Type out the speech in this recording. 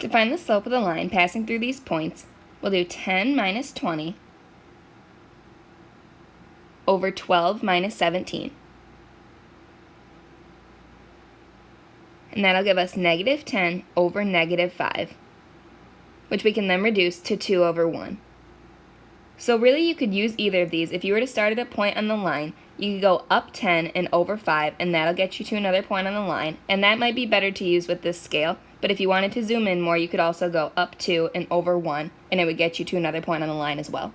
To find the slope of the line passing through these points, we'll do 10 minus 20 over 12 minus 17. And that'll give us negative 10 over negative 5, which we can then reduce to 2 over 1. So really you could use either of these. If you were to start at a point on the line, you could go up 10 and over 5, and that'll get you to another point on the line. And that might be better to use with this scale, but if you wanted to zoom in more, you could also go up 2 and over 1, and it would get you to another point on the line as well.